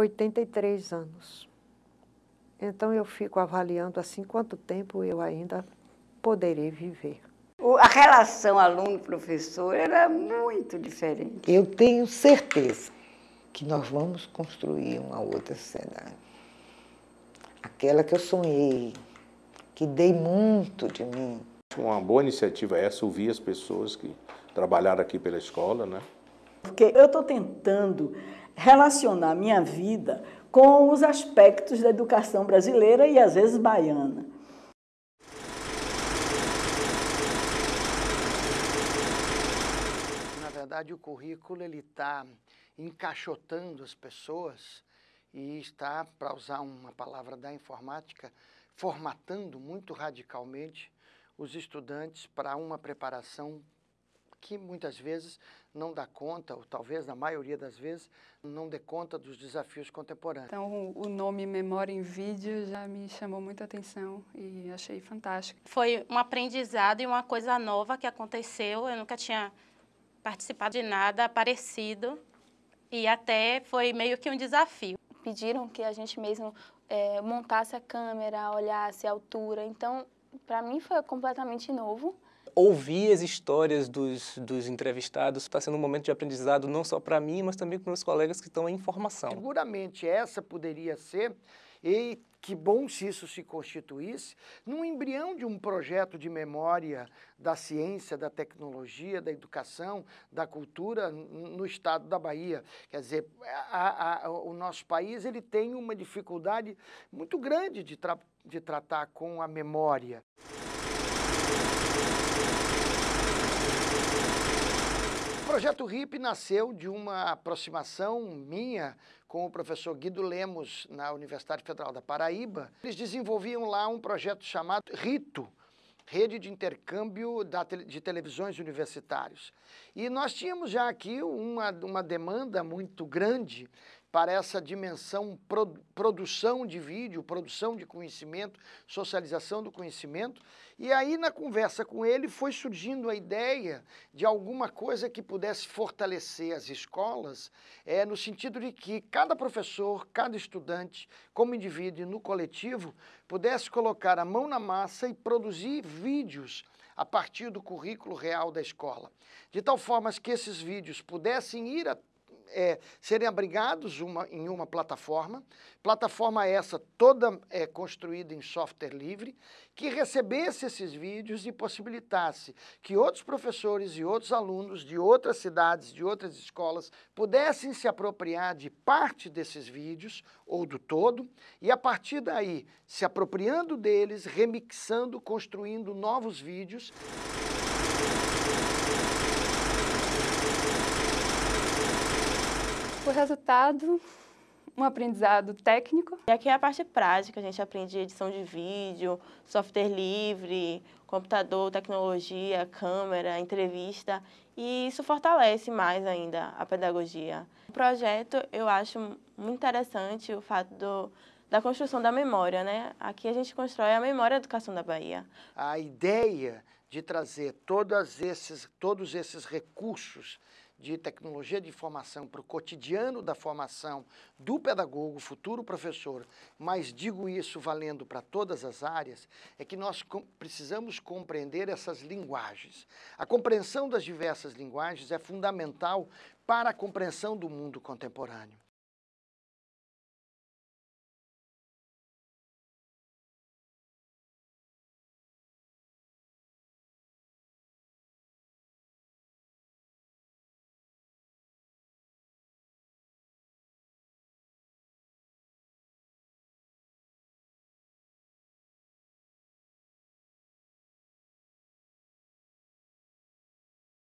83 anos. Então eu fico avaliando assim quanto tempo eu ainda poderei viver. A relação aluno-professor era muito diferente. Eu tenho certeza que nós vamos construir uma outra sociedade. Aquela que eu sonhei, que dei muito de mim. Uma boa iniciativa é essa, ouvir as pessoas que trabalharam aqui pela escola, né? Porque eu estou tentando relacionar minha vida com os aspectos da educação brasileira e às vezes baiana. Na verdade, o currículo ele está encaixotando as pessoas e está, para usar uma palavra da informática, formatando muito radicalmente os estudantes para uma preparação que muitas vezes não dá conta, ou talvez na maioria das vezes, não dê conta dos desafios contemporâneos. Então o nome Memória em Vídeo já me chamou muita atenção e achei fantástico. Foi um aprendizado e uma coisa nova que aconteceu, eu nunca tinha participado de nada parecido e até foi meio que um desafio. Pediram que a gente mesmo é, montasse a câmera, olhasse a altura, então para mim foi completamente novo ouvir as histórias dos, dos entrevistados está sendo um momento de aprendizado não só para mim, mas também para meus colegas que estão em formação. Seguramente essa poderia ser, e que bom se isso se constituísse, num embrião de um projeto de memória da ciência, da tecnologia, da educação, da cultura no estado da Bahia. Quer dizer, a, a, o nosso país ele tem uma dificuldade muito grande de, tra de tratar com a memória. Projeto RIP nasceu de uma aproximação minha com o professor Guido Lemos, na Universidade Federal da Paraíba. Eles desenvolviam lá um projeto chamado RITO, Rede de Intercâmbio de Televisões Universitários. E nós tínhamos já aqui uma, uma demanda muito grande para essa dimensão pro, produção de vídeo, produção de conhecimento, socialização do conhecimento. E aí, na conversa com ele, foi surgindo a ideia de alguma coisa que pudesse fortalecer as escolas, é, no sentido de que cada professor, cada estudante, como indivíduo e no coletivo, pudesse colocar a mão na massa e produzir vídeos a partir do currículo real da escola. De tal forma que esses vídeos pudessem ir a é, serem abrigados uma, em uma plataforma, plataforma essa toda é, construída em software livre, que recebesse esses vídeos e possibilitasse que outros professores e outros alunos de outras cidades, de outras escolas, pudessem se apropriar de parte desses vídeos, ou do todo, e a partir daí, se apropriando deles, remixando, construindo novos vídeos. O resultado, um aprendizado técnico. E aqui é a parte prática, a gente aprende edição de vídeo, software livre, computador, tecnologia, câmera, entrevista, e isso fortalece mais ainda a pedagogia. O projeto eu acho muito interessante o fato do, da construção da memória, né? Aqui a gente constrói a memória da educação da Bahia. A ideia de trazer todos esses, todos esses recursos de tecnologia de informação para o cotidiano da formação do pedagogo, futuro professor, mas digo isso valendo para todas as áreas, é que nós precisamos compreender essas linguagens. A compreensão das diversas linguagens é fundamental para a compreensão do mundo contemporâneo.